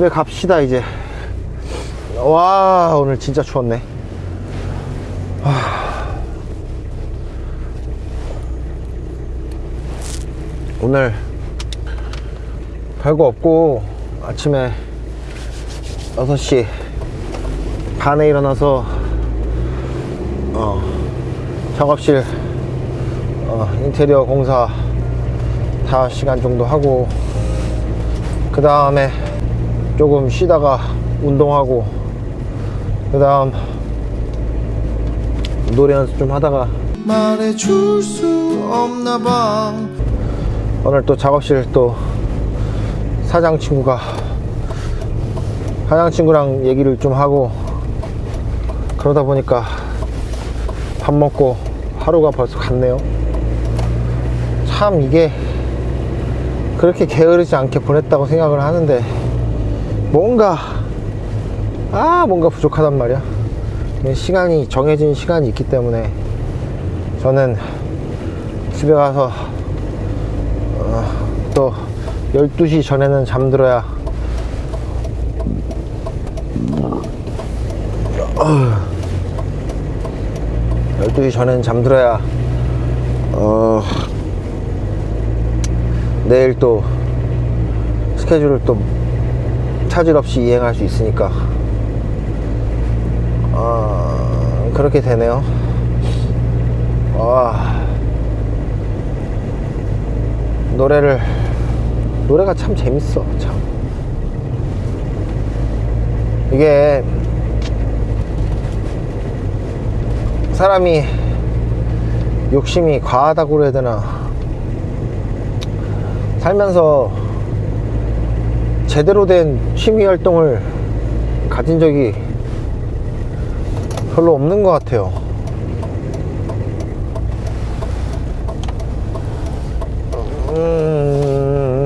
집에 갑시다 이제 와 오늘 진짜 추웠네 하. 오늘 별거 없고 아침에 6시 반에 일어나서 어, 작업실 어, 인테리어 공사 5시간 정도 하고 그 다음에 조금 쉬다가 운동하고 그 다음 노래 연습 좀 하다가 말해줄 수 없나 봐. 오늘 또 작업실 또 사장 친구가 사장 친구랑 얘기를 좀 하고 그러다 보니까 밥 먹고 하루가 벌써 갔네요. 참 이게 그렇게 게으르지 않게 보냈다고 생각을 하는데 뭔가 아 뭔가 부족하단 말이야. 시간이 정해진 시간이 있기 때문에 저는 집에 가서 어, 또 12시 전에는 잠들어야 어, 12시 전에는 잠들어야 어, 내일 또 스케줄을 또 차질 없이 이행할 수 있으니까. 어, 그렇게 되네요. 와 노래를 노래가 참 재밌어 참. 이게 사람이 욕심이 과하다고 그래야 되나? 살면서 제대로 된 취미 활동을 가진 적이 별로 없는 것 같아요. 음,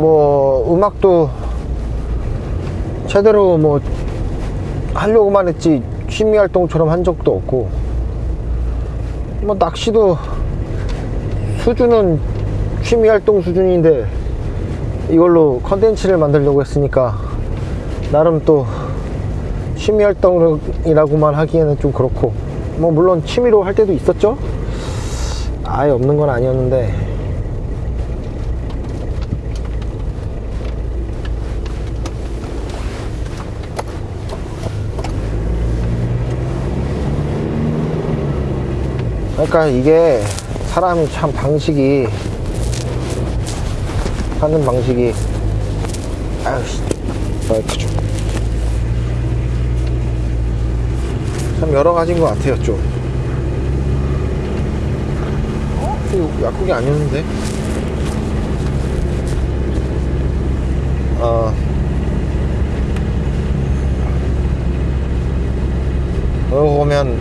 뭐 음악도 제대로 뭐 하려고만 했지 취미 활동처럼 한 적도 없고 뭐 낚시도 수준은 취미 활동 수준인데 이걸로 컨텐츠를 만들려고 했으니까 나름 또 취미 활동이라고만 하기에는 좀 그렇고 뭐 물론 취미로 할 때도 있었죠? 아예 없는 건 아니었는데. 그러니까 이게 사람이 참 방식이 하는 방식이 아유씨. 마이크 좀. 참 여러 가지인 것 같아요 좀. 어? 약국이 아니었는데? 어 그러고 보면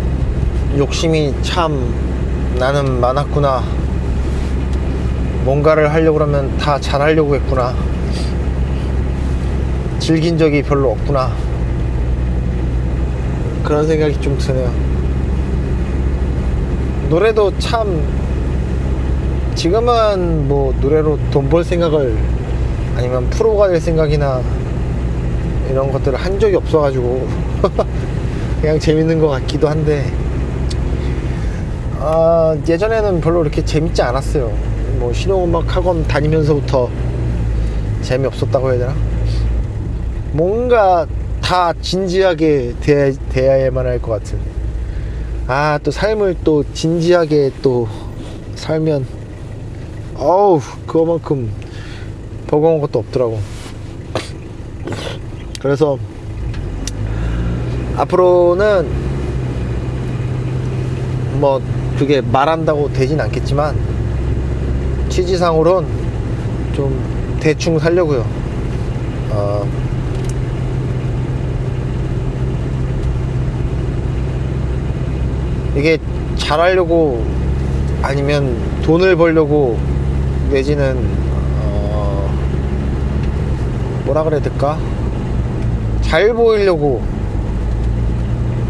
욕심이 참 나는 많았구나 뭔가를 하려고 그러면 다 잘하려고 했구나. 즐긴 적이 별로 없구나. 그런 생각이 좀 드네요. 노래도 참 지금은 뭐 노래로 돈 벌 생각을 아니면 프로가 될 생각이나 이런 것들을 한 적이 없어 가지고 그냥 재밌는 것 같기도 한데 아, 예전에는 별로 이렇게 재밌지 않았어요. 뭐 실용음악 학원 다니면서부터 재미없었다고 해야 되나? 뭔가 다 진지하게 대해, 대해야만 할 것 같은. 아, 또 삶을 또 진지하게 또 살면, 어우, 그거만큼 버거운 것도 없더라고. 그래서 앞으로는 뭐 그게 말한다고 되진 않겠지만 취지상으론 좀 대충 살려고요. 어, 이게 잘하려고 아니면 돈을 벌려고 내지는 어, 뭐라 그래야 될까? 잘 보이려고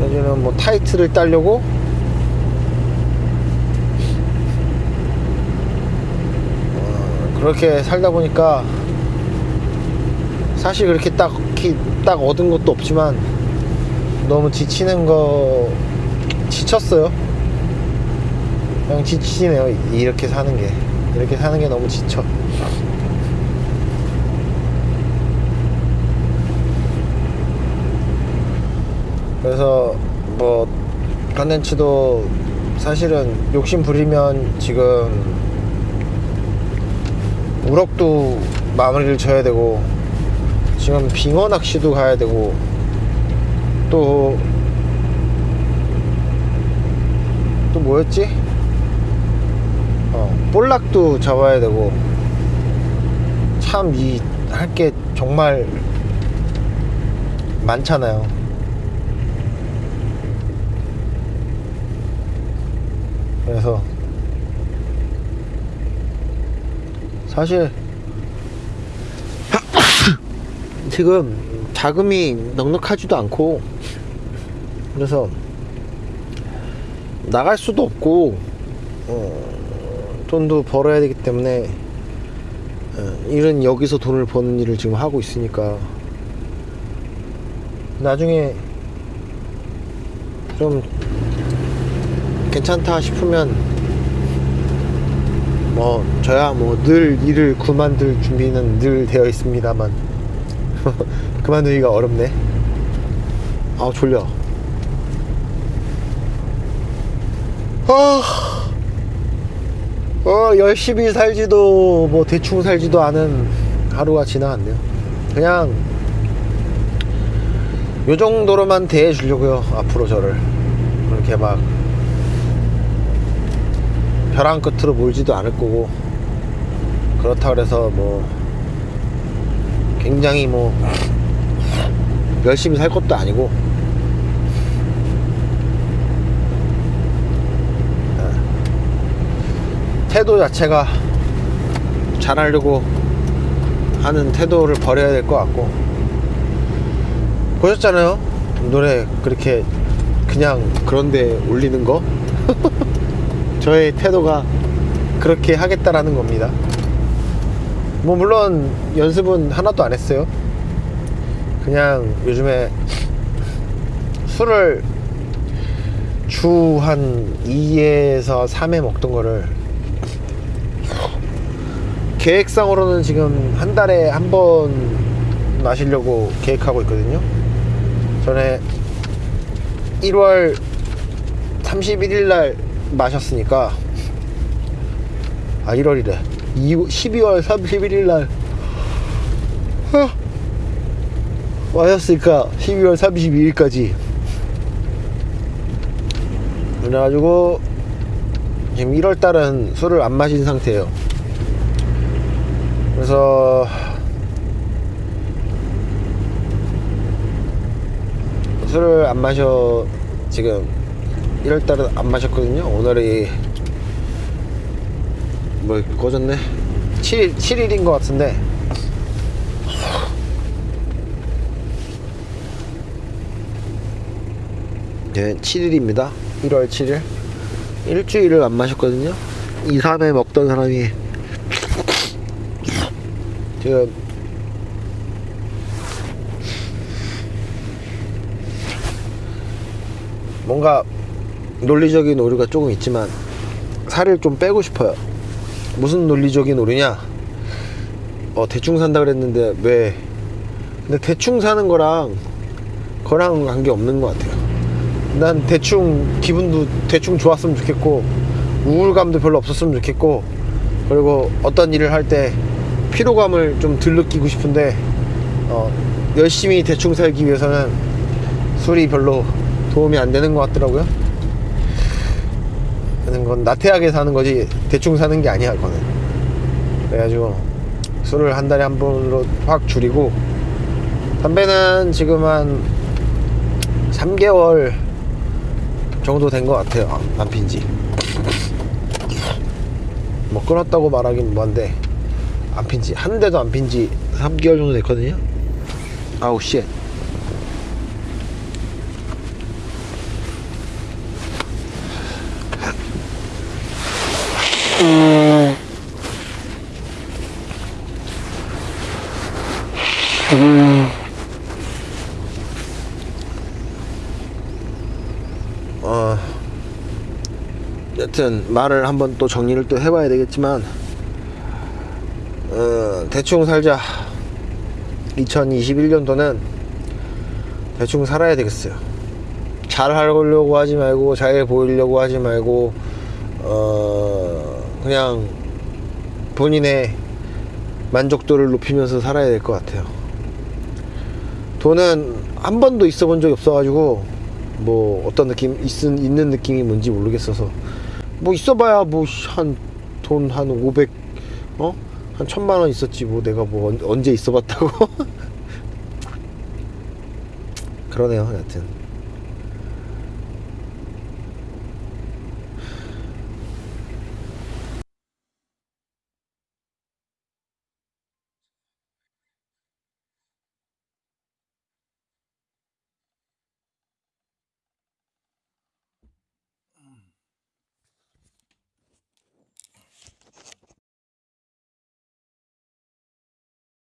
내지는 뭐 타이틀을 따려고 그렇게 살다 보니까 사실 그렇게 딱히 딱 얻은 것도 없지만 너무 지치는 거 지쳤어요. 그냥 지치네요. 이렇게 사는 게 이렇게 사는 게 너무 지쳐. 그래서 뭐 컨텐츠도 사실은 욕심 부리면 지금 우럭도 마무리를 져야 되고 지금 빙어 낚시도 가야 되고 또 또 뭐였지? 어, 볼락도 잡아야 되고 참 이 할 게 정말 많잖아요. 그래서 사실 지금 자금이 넉넉하지도 않고 그래서 나갈 수도 없고 어, 돈도 벌어야 되기 때문에 어, 일은 여기서 돈을 버는 일을 지금 하고 있으니까 나중에 좀 괜찮다 싶으면 뭐 저야 뭐 늘 일을 그만둘 준비는 늘 되어 있습니다만. 그만두기가 어렵네. 아 졸려. 아, 어, 열심히 살지도 뭐 대충 살지도 않은 하루가 지나갔네요. 그냥 요 정도로만 대해주려고요 앞으로 저를. 그렇게 막 벼랑 끝으로 몰지도 않을 거고 그렇다 그래서 뭐 굉장히 뭐 열심히 살 것도 아니고 예. 태도 자체가 잘하려고 하는 태도를 버려야 될 것 같고 보셨잖아요 노래 그렇게 그냥 그런데 올리는 거 저의 태도가 그렇게 하겠다라는 겁니다. 뭐 물론 연습은 하나도 안 했어요. 그냥 요즘에 술을 주 한 2에서 3회 먹던 거를 계획상으로는 지금 한 달에 한 번 마시려고 계획하고 있거든요. 전에 1월 31일 날 마셨으니까. 아 1월이래. 12월 31일 날. 어, 마셨으니까 12월 32일까지. 그래가지고 지금 1월 달은 술을 안 마신 상태예요. 그래서 술을 안 마셔 지금 1월달은 안 마셨거든요. 오늘이 뭐 꺼졌네. 7일 7일인 것 같은데. 네, 7일입니다. 1월 7일. 일주일을 안 마셨거든요. 2, 3회 먹던 사람이 지금 뭔가 논리적인 오류가 조금 있지만 살을 좀 빼고 싶어요. 무슨 논리적인 오류냐? 어 대충 산다 그랬는데 왜? 근데 대충 사는 거랑 그랑 관계 없는 것 같아요. 난 대충 기분도 대충 좋았으면 좋겠고 우울감도 별로 없었으면 좋겠고 그리고 어떤 일을 할 때 피로감을 좀 덜 느끼고 싶은데 어, 열심히 대충 살기 위해서는 술이 별로 도움이 안 되는 것 같더라고요. 그런 건 나태하게 사는 거지 대충 사는 게 아니야 그거는. 그래가지고 술을 한 달에 한 번으로 확 줄이고 담배는 지금 한 3개월 정도 된 것 같아요 안 핀지. 뭐 끊었다고 말하긴 뭐한데 안 핀지. 한 대도 안 핀지 3개월 정도 됐거든요. 아우 씨 어, 여튼 말을 한번 또 정리를 또 해봐야 되겠지만 어, 대충 살자. 2021년도는 대충 살아야 되겠어요. 잘 하려고 하지 말고 잘 보이려고 하지 말고 어, 그냥 본인의 만족도를 높이면서 살아야 될 것 같아요. 돈은 한 번도 있어 본 적이 없어 가지고 뭐 어떤 느낌 있, 있는 느낌이 뭔지 모르겠어서. 뭐 있어봐야 뭐 한 돈 한 500 어? 한 천만 원 있었지 뭐 내가 뭐 언- 언제 있어봤다고. 그러네요 여하튼